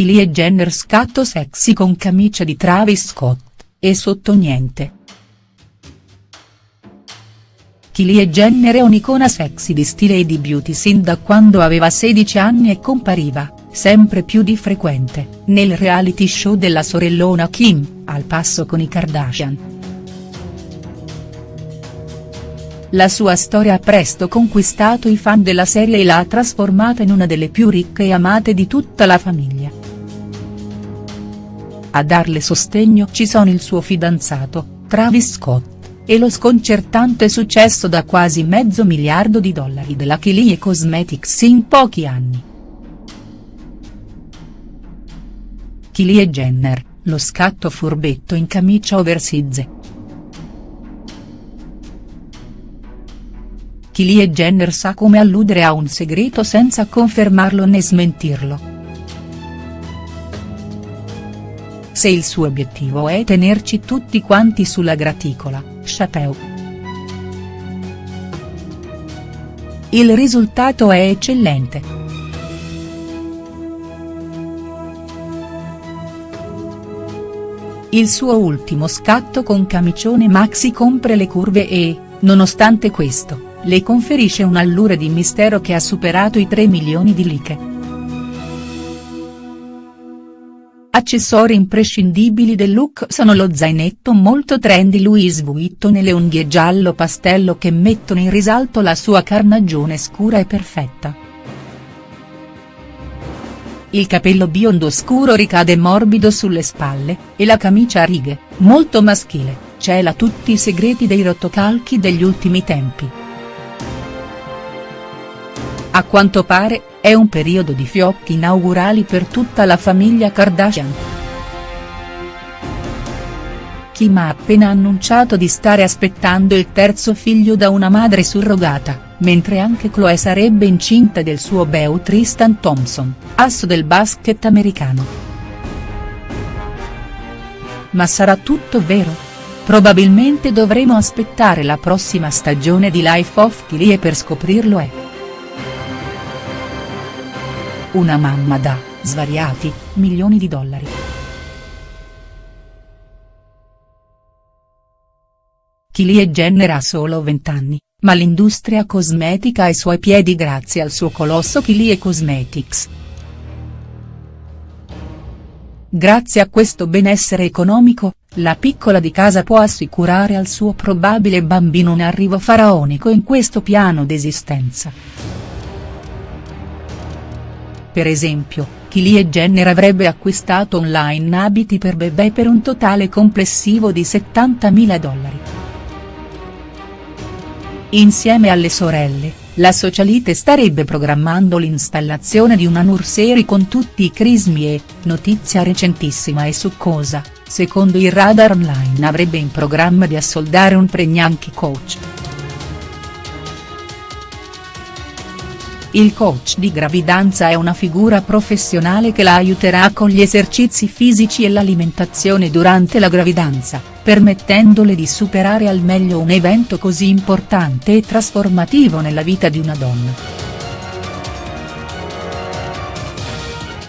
Kylie Jenner scatto sexy con camicia di Travis Scott, e sotto niente. Kylie Jenner è un'icona sexy di stile e di beauty sin da quando aveva 16 anni e compariva, sempre più di frequente, nel reality show della sorellona Kim, al passo con i Kardashian. La sua storia ha presto conquistato i fan della serie e l'ha trasformata in una delle più ricche e amate di tutta la famiglia. A darle sostegno ci sono il suo fidanzato, Travis Scott, e lo sconcertante successo da quasi mezzo miliardo di dollari della Kylie Cosmetics in pochi anni. Kylie Jenner, lo scatto furbetto in camicia oversize. Kylie Jenner sa come alludere a un segreto senza confermarlo né smentirlo. Se il suo obiettivo è tenerci tutti quanti sulla graticola, chapeau. Il risultato è eccellente. Il suo ultimo scatto con camicione maxi compre le curve e, nonostante questo, le conferisce un'allure di mistero che ha superato i 3 milioni di like. Accessori imprescindibili del look sono lo zainetto molto trendy Louis Vuitton e le unghie giallo pastello che mettono in risalto la sua carnagione scura e perfetta. Il capello biondo scuro ricade morbido sulle spalle, e la camicia a righe, molto maschile, cela tutti i segreti dei rotocalchi degli ultimi tempi. A quanto pare, è un periodo di fiocchi inaugurali per tutta la famiglia Kardashian. Kim ha appena annunciato di stare aspettando il terzo figlio da una madre surrogata, mentre anche Chloe sarebbe incinta del suo beau Tristan Thompson, asso del basket americano. Ma sarà tutto vero? Probabilmente dovremo aspettare la prossima stagione di Life of Kylie per scoprirlo è. Una mamma da, svariati, milioni di dollari. Kylie Jenner ha solo 20 anni, ma l'industria cosmetica ai suoi piedi grazie al suo colosso Kylie Cosmetics. Grazie a questo benessere economico, la piccola di casa può assicurare al suo probabile bambino un arrivo faraonico in questo piano d'esistenza. Per esempio, Kylie Jenner avrebbe acquistato online abiti per bebè per un totale complessivo di 70.000 dollari. Insieme alle sorelle, la socialite starebbe programmando l'installazione di una nursery con tutti i crismi e, notizia recentissima e succosa, secondo il radar online avrebbe in programma di assoldare un pregnanchi coach. Il coach di gravidanza è una figura professionale che la aiuterà con gli esercizi fisici e l'alimentazione durante la gravidanza, permettendole di superare al meglio un evento così importante e trasformativo nella vita di una donna.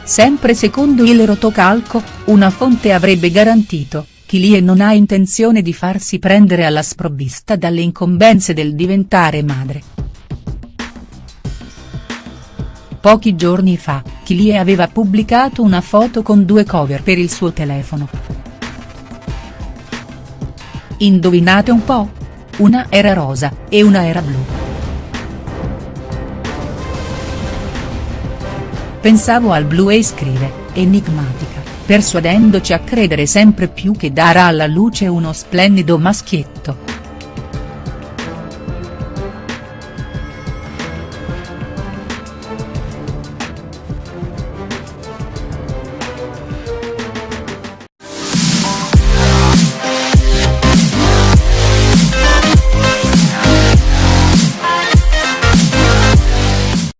Sempre secondo il rotocalco, una fonte avrebbe garantito, Kylie non ha intenzione di farsi prendere alla sprovvista dalle incombenze del diventare madre. Pochi giorni fa, Kylie aveva pubblicato una foto con due cover per il suo telefono. Indovinate un po'? Una era rosa, e una era blu. Pensavo al blu e scrive, enigmatica, persuadendoci a credere sempre più che darà alla luce uno splendido maschietto.